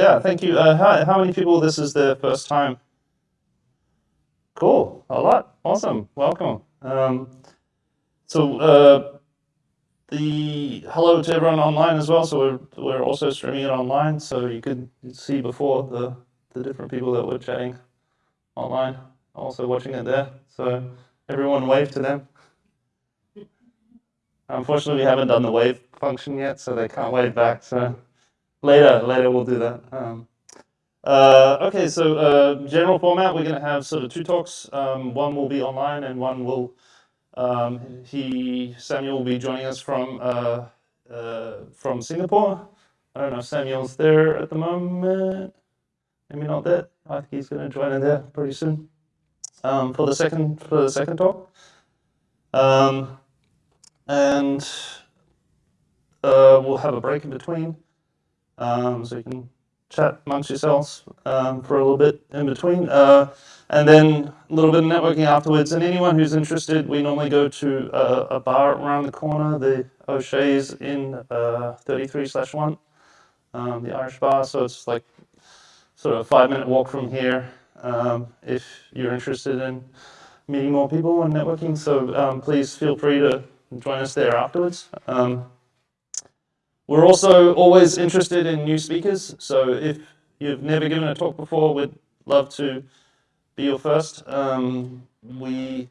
yeah, thank you. Uh, how, how many people this is their first time? Cool, a lot. Awesome, welcome. Um, so uh, the hello to everyone online as well. So we're, we're also streaming it online, so you could see before the, the different people that were chatting online, also watching it there. So everyone wave to them. Unfortunately, we haven't done the wave function yet, so they can't wave back. So later, later we'll do that. Um, uh, okay, so uh, general format, we're going to have sort of two talks. Um, one will be online, and one will um, he Samuel will be joining us from uh, uh from Singapore. I don't know if Samuel's there at the moment. Maybe not there. I think he's going to join in there pretty soon um, for the second for the second talk. Um, and uh, we'll have a break in between, um, so you can chat amongst yourselves um, for a little bit in between. Uh, and then a little bit of networking afterwards. And anyone who's interested, we normally go to a, a bar around the corner, the O'Shea's in uh, 33 slash 1, um, the Irish bar. So it's like sort of a five minute walk from here um, if you're interested in meeting more people and networking. So um, please feel free to join us there afterwards. We're also always interested in new speakers. So if you've never given a talk before, we'd love to be your first. Um, we,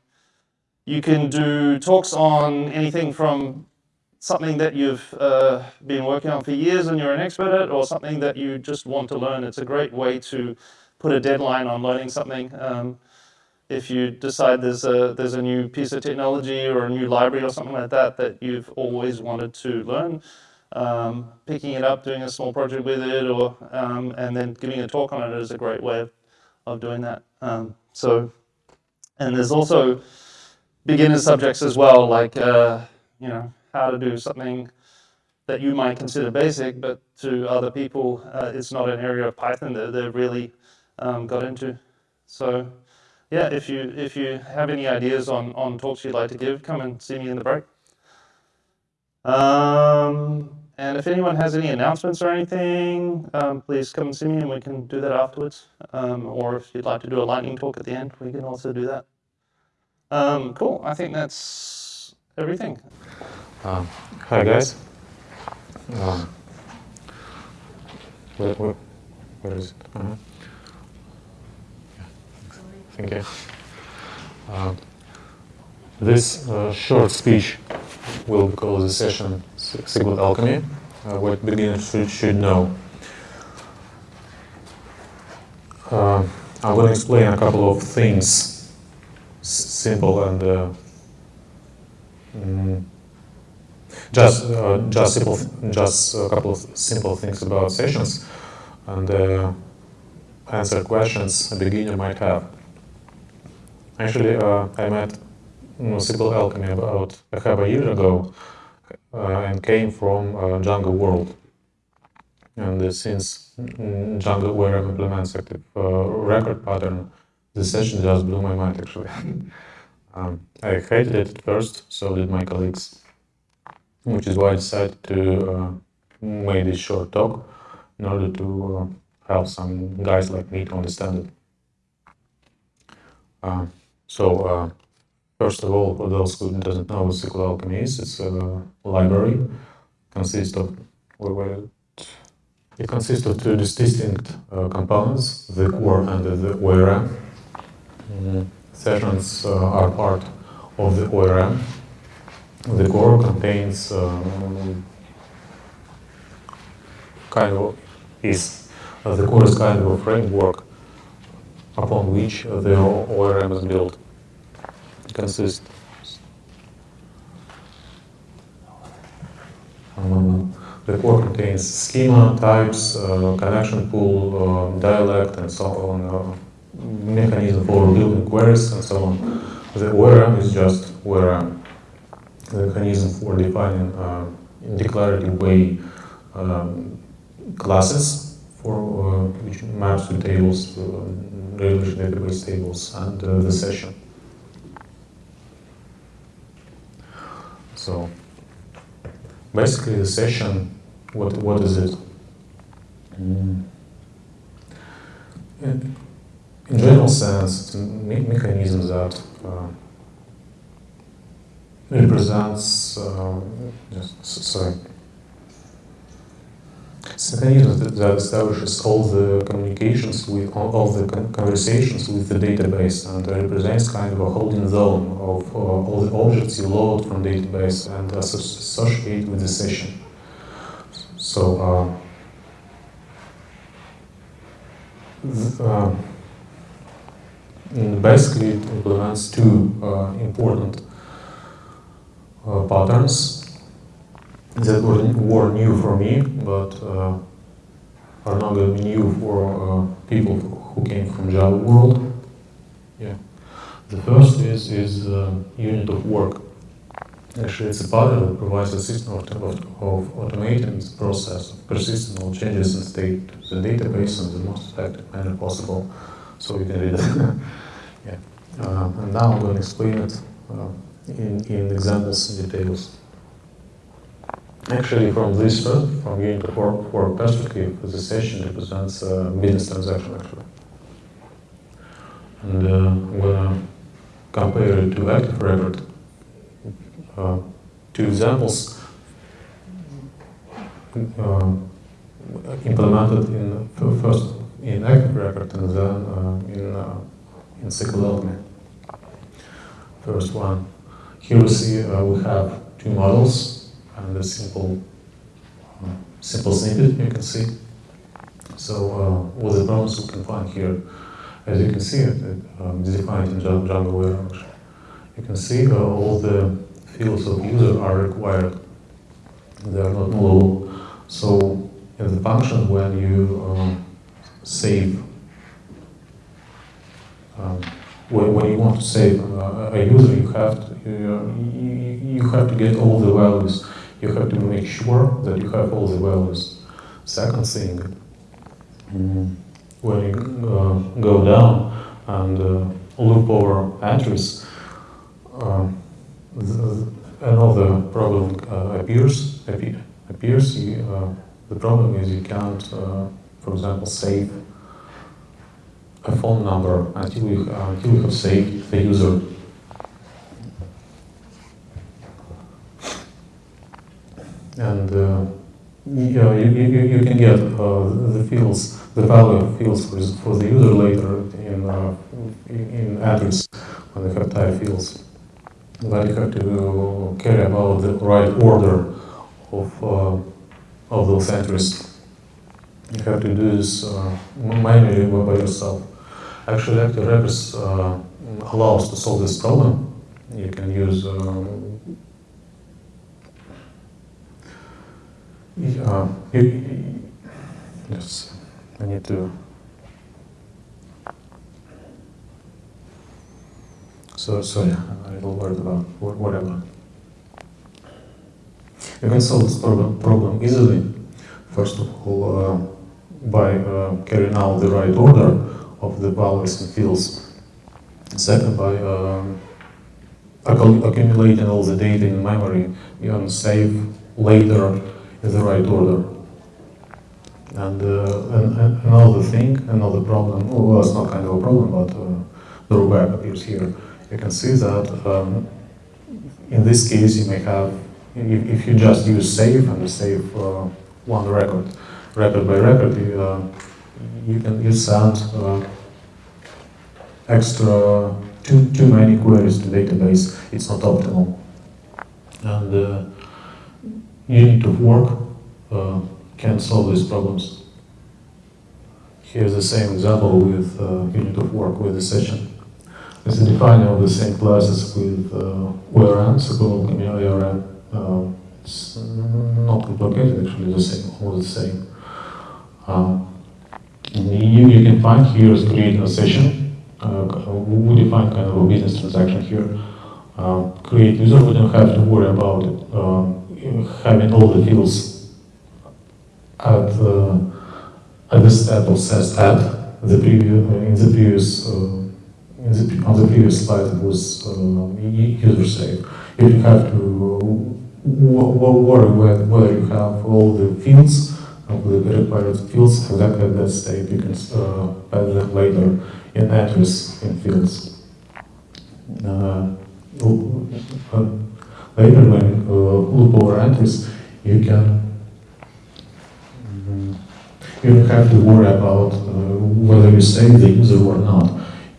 you can do talks on anything from something that you've uh, been working on for years and you're an expert at, or something that you just want to learn. It's a great way to put a deadline on learning something. Um, if you decide there's a, there's a new piece of technology or a new library or something like that that you've always wanted to learn, um, picking it up, doing a small project with it, or um, and then giving a talk on it is a great way of, of doing that. Um, so, and there's also beginner subjects as well, like uh, you know how to do something that you might consider basic, but to other people, uh, it's not an area of Python that they've really um, got into. So, yeah, if you if you have any ideas on on talks you'd like to give, come and see me in the break. Um, and if anyone has any announcements or anything, um, please come and see me and we can do that afterwards. Um, or if you'd like to do a lightning talk at the end, we can also do that. Um, cool, I think that's everything. Uh, hi guys. Um, where, where, where is it? Uh -huh. Thank you. Uh, this uh, short speech will close the session SQL Alchemy, uh, what beginners should, should know. Uh, I'm going to explain a couple of things, simple and uh, mm, just uh, just simple, just a couple of simple things about sessions, and uh, answer questions a beginner might have. Actually, uh, I met SQL Alchemy about a half a year ago and came from uh, Django World. And uh, since Django ORM implements active record pattern, the session just blew my mind actually. um, I hated it at first, so did my colleagues, which is why I decided to make this short talk in order to help some guys like me to understand it. Uh, so uh, First of all, for those who doesn't know what SQL Alchemy is, it's a library. consists of it consists of two distinct uh, components, the core and the ORM. Mm. Sessions uh, are part of the ORM. The core contains um, kind of is uh, the core is kind of a framework upon which the ORM is built consist? Um, the core contains schema, types, uh, connection pool, uh, dialect, and so on, uh, mechanism for building queries, and so on. The ORM is just ORM, the mechanism for defining uh, in declarative way um, classes for uh, which maps to tables, to relation database tables, and uh, the session. So basically the session, what, what is it? Mm. in, general sense, it's a me- mechanism that uh, represents, uh, just, sorry, a that, establishes all the communications with, all, the conversations with the database and represents kind of a holding zone of uh, all the objects you load from database and asso- associate with the session. So, uh, uh, Basically, it implements two uh, important uh, patterns that were, new for me, but uh, are not going to be new for uh, people who came from Java world. Yeah. The first is is uh, unit of work. Actually, it's a pattern that provides a system of, of, automating the process of persistent changes in state to the database in the most effective manner possible. So you can read it. yeah. Uh, and now I'm going to explain it uh, in, in examples and details. Actually, from this uh, from unit of work, work perspective, the session represents a business transaction actually. And uh, I'm to compare it to active record. Uh, two examples uh, implemented in first in active record and then uh, in uh, in First one, here we see uh, we have two models and a simple uh, simple snippet you can see. So uh, what the problems we can find here, as you can see it, it um, defined in Django Warehouse. You can see uh, all the fields of user are required. They are not nullable. So in the function when you um, save um, when, when you want to save uh, a user, you have to you, you have to get all the values. You have to make sure that you have all the values. Second thing, mm, when you uh, go down and uh, loop over entries, um, the, another problem uh, appears. Appear, appears. You, uh, the problem is you can't, uh, for example, save a phone number until you, uh, until you have saved the user. And uh, yeah, you, you, you can get uh, the fields, the value of fields for, for the user later in, uh, in address when they have type fields. But you have to care about the right order of, uh, of those entries. You have to do this manually by yourself. Actually, Active Records allows to solve this problem. You can use um, yeah, you, yes, I need to. So sorry, I'm a little about whatever. You can solve this problem, problem easily. First of all, uh, by uh, carrying out the right order of the values and fields. Second, by um, accumulating all the data in memory, you can save later in the right order. And, uh, and, and another thing, another problem, oh, well, it's not kind of a problem, but uh, the drawback appears here. You can see that um, in this case you may have, if, if you just use save and save uh, one record, record by record, you, uh, you can you send uh, extra too too many queries to the database. It's not optimal, and uh, unit of work uh, can solve these problems. Here's the same example with uh, unit of work with the session. It's a defining of the same classes with uh, ORM, so-called community. Uh, it's not complicated, actually, the same, all the same. Um, you, you can find here is creating a session. Uh, we define kind of a business transaction here. Uh, create user, we don't have to worry about it. Um, having all the fields at, uh, at the step of says that The previous, in the previous, uh, the, on the previous slide, it was uh, user save. You have to w- worry whether you have all the fields of the required fields exactly at that state. Can uh, later in entries in fields. Uh, uh, later, when loop over entries, you can you don't have to worry about uh, whether you save the user or not.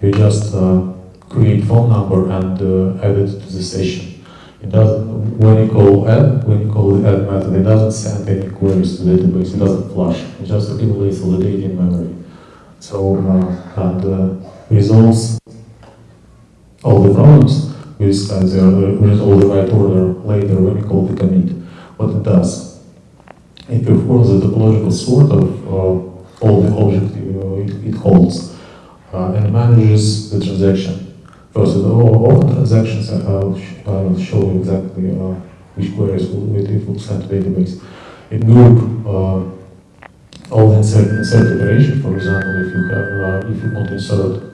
You just uh, create phone number and uh, add it to the session. It doesn't, when you call add, when you call the add method, it doesn't send any queries to the database, it doesn't flush, it just accumulates all the data in memory. So, uh, and uh, resolves all the problems we there, uh, with all the right order later when you call the commit. What it does, it performs the topological sort of uh, all the object uh, it, it holds uh, and manages the transaction First, the open transactions, I'll, I'll show you exactly uh, which queries will, it will send to database. It group uh, all the insert, insert operation, for example, if you have, if you want to insert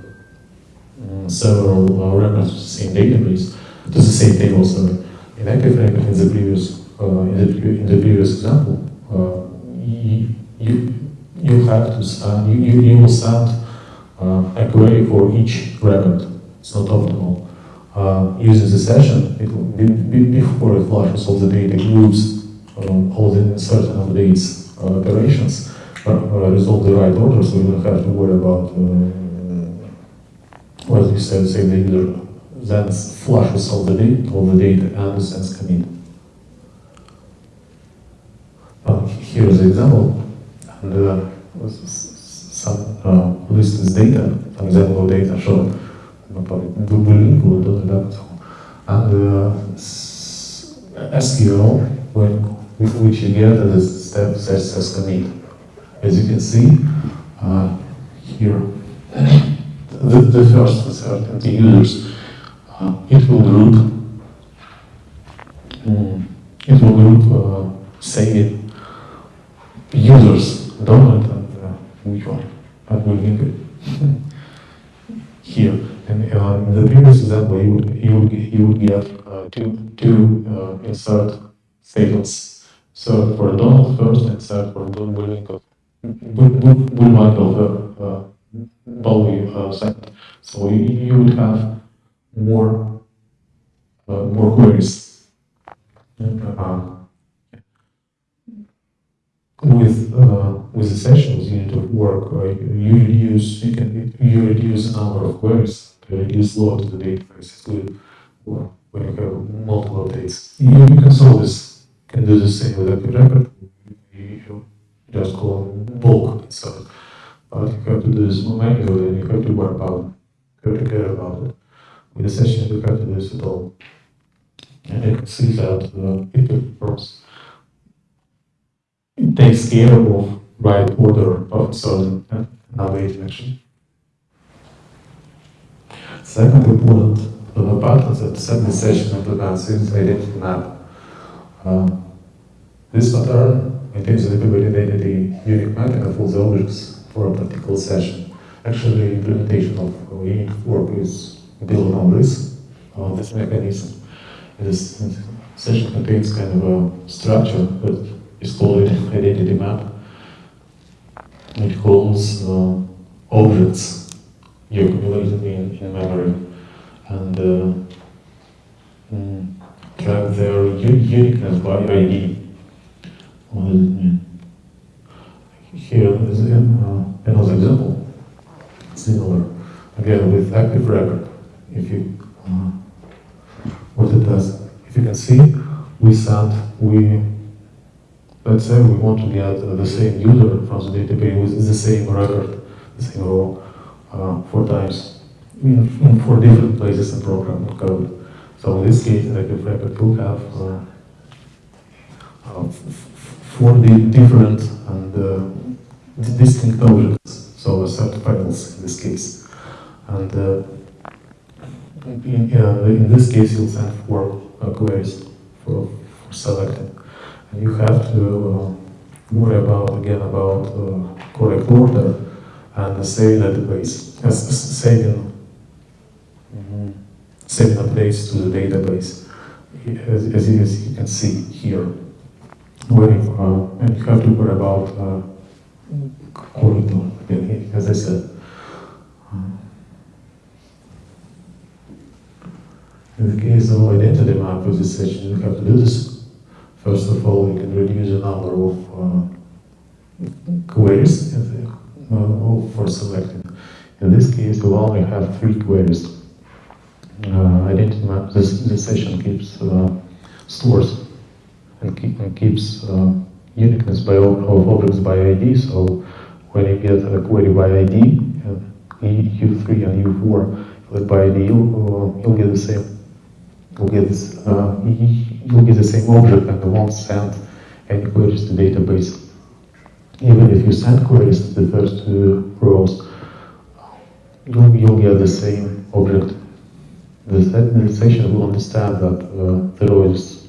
several uh, records same database, to the same table, sorry. In active record, in the previous, uh, in, the, in the previous example, uh, you, you, you have to send, you, you, you will send a query for each record it's not optimal. Uh, using the session, it will be, be, before it flushes all the data, groups um, all the certain updates uh, operations, uh, resolve the right order, so you don't have to worry about uh, what you said, say the user then flushes all the data, all the data and sends commit. Uh, here is an example, and uh, some uh, lists data, some example data shown And uh, SQL, when, which you get as a step says as commit. As you can see uh, here, the, the first uncertainty users, uh, it will group, um, it will group, uh, say, users, dominant and uh, one, and will link it here. And uh, the previous example, you would, you would, you would get uh, two, two uh, insert statements. So for Donald first, insert for Don Bullwinkle, Bullwinkle uh, Bowie uh, second. So you, you would have more, uh, more queries. Uh, with uh, with the sessions unit of work, uh, you reduce you can you reduce the number of queries reduce load to the database good when you have multiple updates. You, you can solve this, can do the same with active record. You just call bulk insert. But you have to do this manually and you have to worry about it. You have to care about it. With the session, you have to do this at all. And you can see that uh, it performs. It takes care of right order of certain uh, navigation action. Second component of the pattern that session implements is identity map. Uh, this pattern maintains the identity unique mapping of all the objects for a particular session. Actually, implementation of unique work is built on this, on this mechanism. This session contains kind of a structure that is called identity map. It holds uh, objects you accumulated in, in memory and uh, mm, track their uniqueness by ID. What does it mean? Here is uh, another example, similar, again with active record. If you, uh, what it does, if you can see, we send, we, let's say we want to get the same user from the database with the same record, the same row, uh, four times in, in four different places in program code. So in this case, active record will have uh, uh, four different and uh, distinct objects, so set files in this case. And uh, in, uh, in this case, you'll send four queries for, for selecting. And you have to worry about, again, about correct order and the same database, as saving, mm-hmm. saving updates to the database, as, as, as you can see here. waiting for, and you have to worry about uh, quality, again, as I said. In the case of identity map session, you have to do this. First of all, you can reduce the number of uh, queries uh, for selecting. In this case, we only have three queries. Uh, identity map, this, this session keeps uh, stores and, keep, and keeps uh, uniqueness by of objects by ID. So when you get a query by ID, uh, U3 and U4 like by ID, you'll, get the same. You'll get uh, you'll get the same object and won't send any queries to database. Even if you send queries to the first two rows, you'll, you'll get the same object. The, the session will understand that uh, the row is,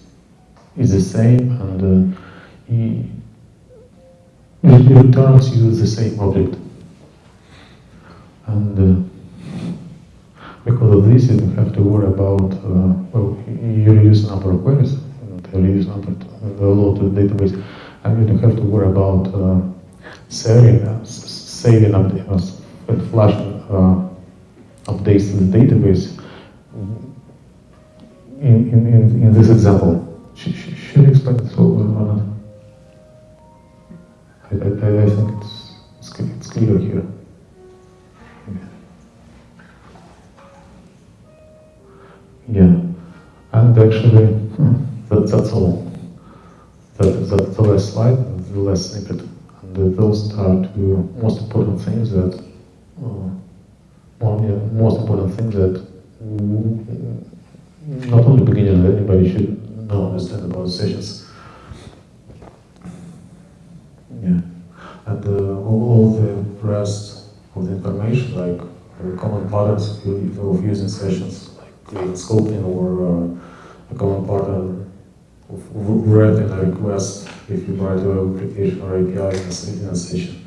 is the same and uh, he, it returns you the same object. And uh, because of this, you don't have to worry about, uh, well, you reduce number of queries, you reduce number the load to the database, and you don't have to worry about uh, saving, uh, saving updates, and flushing uh, updates to the database. In, in, in, this example, should, should it so or not? I, I, I think it's, it's, it's clear here. Yeah, and actually, that, that's all. That, that's the last slide, the last snippet. And those are two most important things that, uh, one, yeah, most important things that not only beginners, anybody should know, understand about sessions. Yeah. And uh, all, the rest of the information, like uh, common patterns of, using sessions, like scoping or uh, a common pattern of writing a request if you write web application or API in a, session.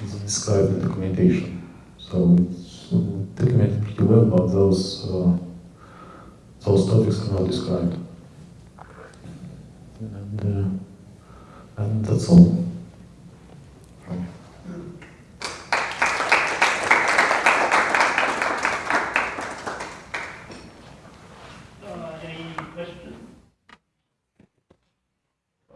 It's described in documentation. So it's documented pretty well, but those, uh, those topics are not described. And, uh, and that's all. Uh, any questions?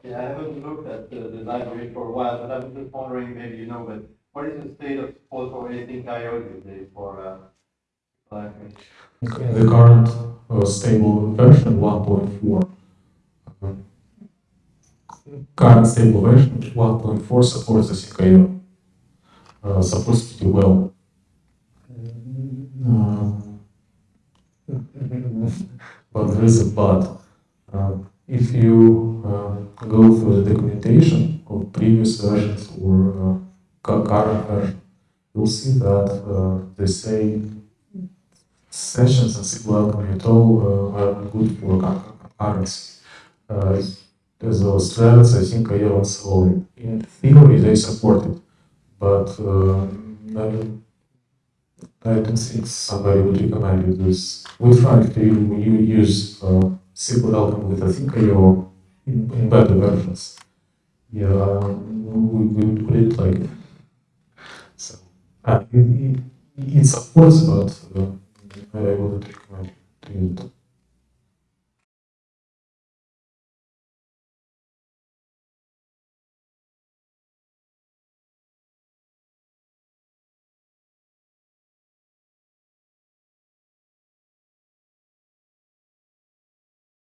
Yeah, I haven't looked at the, the library for a while, but I'm just wondering, maybe you know, but what is the state of support for async IO these days for uh, library? The current uh, stable version 1.4, uh, current stable version 1.4 supports the asyncio. Uh, supports pretty well. Uh, but there is a but. Uh, if you uh, go through the documentation of previous versions or uh, current version, you'll see that uh, they say sessions and SQL Alchemy at all uh, are good for con- concurrency. Uh, those threads, I think I and so. In theory, they support it, but uh, I, I don't think somebody would recommend you this. We tried to you u- use uh, SQL Alchemy with Async.io in, in better versions. Yeah, we, we put it like so. Uh, it, it, it supports, but uh, Wouldn't recommend to use it.